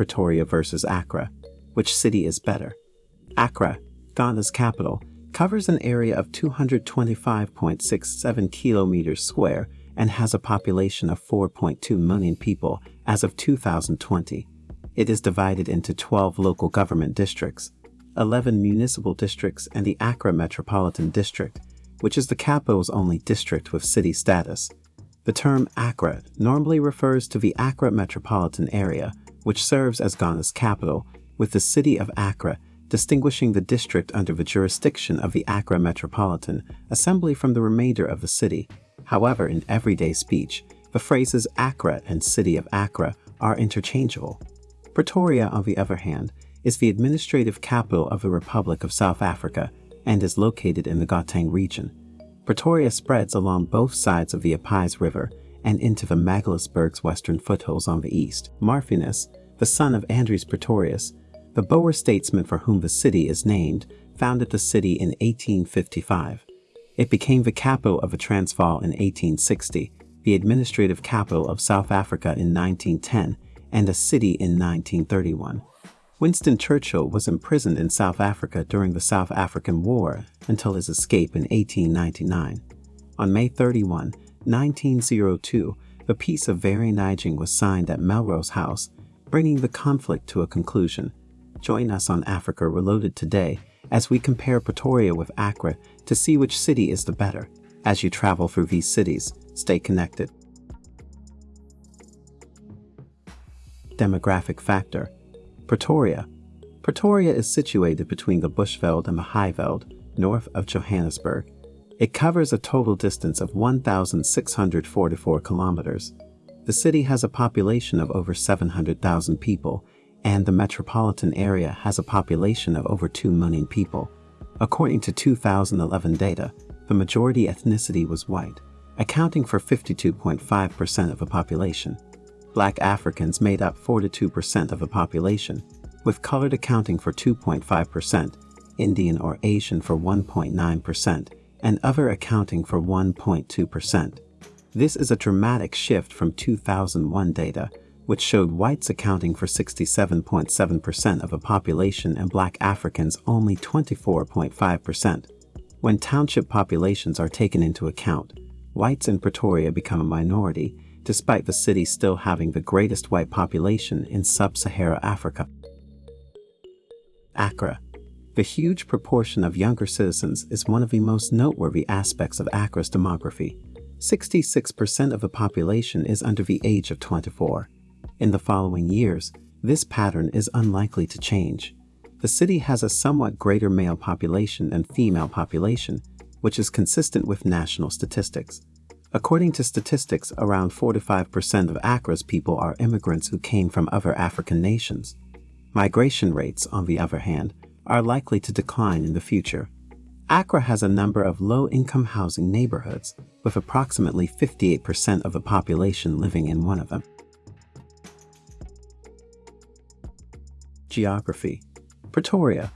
Pretoria versus Accra. Which city is better? Accra, Ghana's capital, covers an area of 225.67 kilometers square and has a population of 4.2 million people as of 2020. It is divided into 12 local government districts, 11 municipal districts and the Accra Metropolitan District, which is the capital's only district with city status. The term Accra normally refers to the Accra metropolitan area, which serves as Ghana's capital, with the city of Accra distinguishing the district under the jurisdiction of the Accra Metropolitan Assembly from the remainder of the city. However, in everyday speech, the phrases Accra and City of Accra are interchangeable. Pretoria, on the other hand, is the administrative capital of the Republic of South Africa and is located in the Gauteng region. Pretoria spreads along both sides of the Apies River and into the Magaliesburg's western foothills on the east. Marthinus, the son of Andries Pretorius, the Boer statesman for whom the city is named, founded the city in 1855. It became the capital of the Transvaal in 1860, the administrative capital of South Africa in 1910, and a city in 1931. Winston Churchill was imprisoned in South Africa during the South African War until his escape in 1899. On May 31, 1902, the Peace of Vereeniging was signed at Melrose House, bringing the conflict to a conclusion. Join us on Africa Reloaded today as we compare Pretoria with Accra to see which city is the better. As you travel through these cities, stay connected. Demographic factor Pretoria. Pretoria is situated between the Bushveld and the Highveld, north of Johannesburg. It covers a total distance of 1,644 kilometers. The city has a population of over 700,000 people, and the metropolitan area has a population of over 2 million people. According to 2011 data, the majority ethnicity was white, accounting for 52.5% of the population. Black Africans made up 42% of the population, with colored accounting for 2.5%, Indian or Asian for 1.9%, and other accounting for 1.2%. This is a dramatic shift from 2001 data, which showed whites accounting for 67.7% of the population and black Africans only 24.5%. When township populations are taken into account, whites in Pretoria become a minority, despite the city still having the greatest white population in sub-Sahara Africa. Accra. The huge proportion of younger citizens is one of the most noteworthy aspects of Accra's demography. 66% of the population is under the age of 24. In the following years, this pattern is unlikely to change. The city has a somewhat greater male population than female population, which is consistent with national statistics. According to statistics, around 45% of Accra's people are immigrants who came from other African nations. Migration rates, on the other hand, are likely to decline in the future. Accra has a number of low-income housing neighborhoods, with approximately 58% of the population living in one of them. Geography Pretoria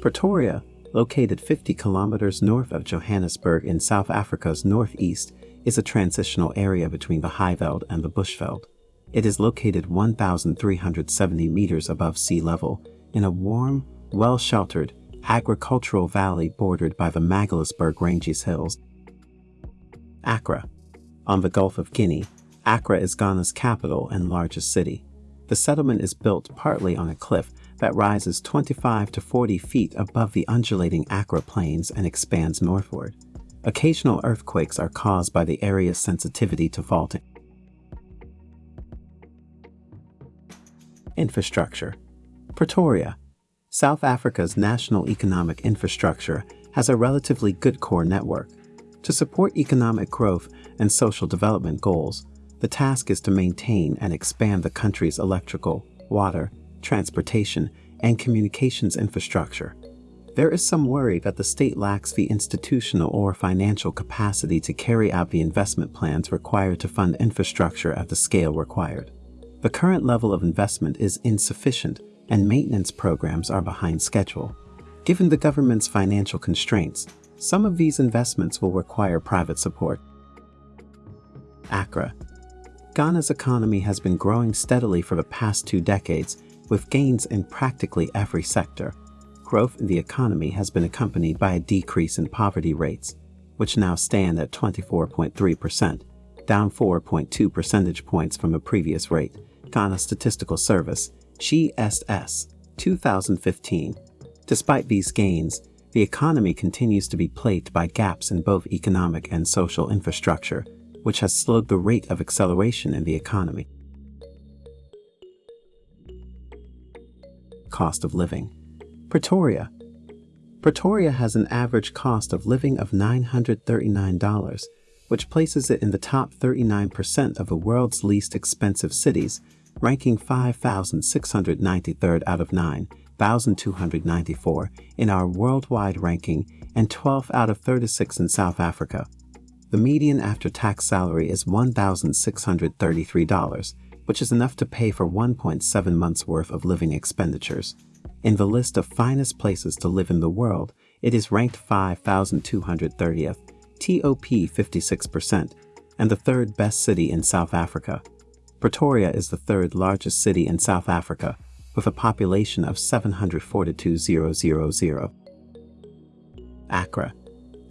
Pretoria, located 50 kilometers north of Johannesburg in South Africa's northeast, is a transitional area between the Highveld and the Bushveld. It is located 1,370 meters above sea level in a warm, well-sheltered, agricultural valley bordered by the Magaliesburg Ranges Hills. Accra. On the Gulf of Guinea, Accra is Ghana's capital and largest city. The settlement is built partly on a cliff that rises 25 to 40 feet above the undulating Accra Plains and expands northward. Occasional earthquakes are caused by the area's sensitivity to faulting. Infrastructure Pretoria South Africa's national economic infrastructure has a relatively good core network. To support economic growth and social development goals, the task is to maintain and expand the country's electrical, water, transportation, and communications infrastructure. There is some worry that the state lacks the institutional or financial capacity to carry out the investment plans required to fund infrastructure at the scale required. The current level of investment is insufficient and maintenance programs are behind schedule. Given the government's financial constraints, some of these investments will require private support. Accra Ghana's economy has been growing steadily for the past two decades with gains in practically every sector. Growth in the economy has been accompanied by a decrease in poverty rates, which now stand at 24.3%, down 4.2 percentage points from a previous rate. Ghana Statistical Service, GSS, 2015. Despite these gains, the economy continues to be plagued by gaps in both economic and social infrastructure, which has slowed the rate of acceleration in the economy. Cost of living. Pretoria. Pretoria has an average cost of living of $939, which places it in the top 39% of the world's least expensive cities, ranking 5,693rd out of 9,294 in our worldwide ranking and 12th out of 36 in South Africa. The median after-tax salary is $1,633, which is enough to pay for 1.7 months' worth of living expenditures. In the list of finest places to live in the world, it is ranked 5,230th, TOP 56%, and the third best city in South Africa. Pretoria is the third largest city in South Africa, with a population of 742,000. Accra.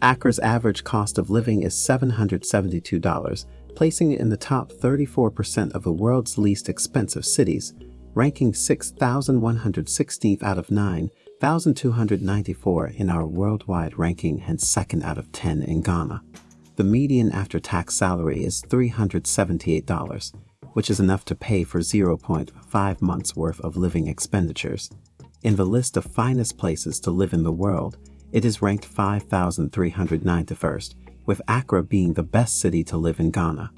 Accra's average cost of living is $772, placing it in the top 34% of the world's least expensive cities, ranking 6,116th out of 9,294 in our worldwide ranking and second out of 10 in Ghana. The median after-tax salary is $378, which is enough to pay for 0.5 months worth of living expenditures. In the list of finest places to live in the world, it is ranked 5,391st, with Accra being the best city to live in Ghana.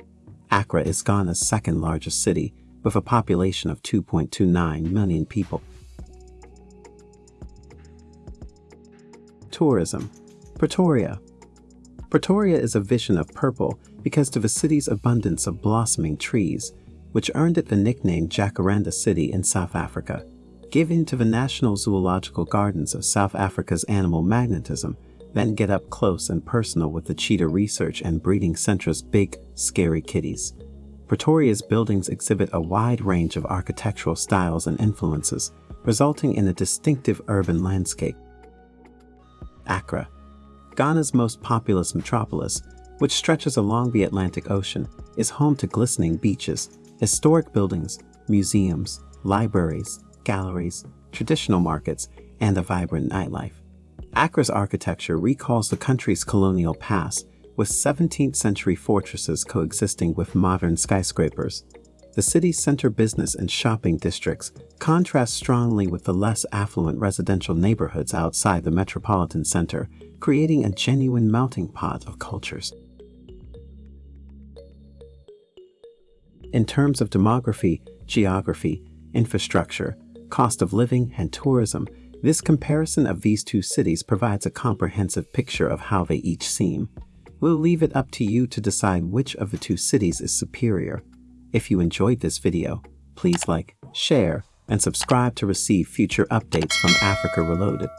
Accra is Ghana's second largest city, with a population of 2.29 million people. Tourism Pretoria Pretoria is a vision of purple because of the city's abundance of blossoming trees, which earned it the nickname Jacaranda City in South Africa. Given to the National Zoological Gardens of South Africa's animal magnetism, then get up close and personal with the cheetah research and breeding center's big, scary kitties. Pretoria's buildings exhibit a wide range of architectural styles and influences, resulting in a distinctive urban landscape. Accra, Ghana's most populous metropolis, which stretches along the Atlantic Ocean, is home to glistening beaches, historic buildings, museums, libraries, galleries, traditional markets, and a vibrant nightlife. Accra's architecture recalls the country's colonial past with 17th century fortresses coexisting with modern skyscrapers. The city's center business and shopping districts contrast strongly with the less affluent residential neighborhoods outside the metropolitan center, creating a genuine melting pot of cultures. In terms of demography, geography, infrastructure, cost of living, and tourism, this comparison of these two cities provides a comprehensive picture of how they each seem. We'll leave it up to you to decide which of the two cities is superior. If you enjoyed this video, please like, share, and subscribe to receive future updates from Africa Reloaded.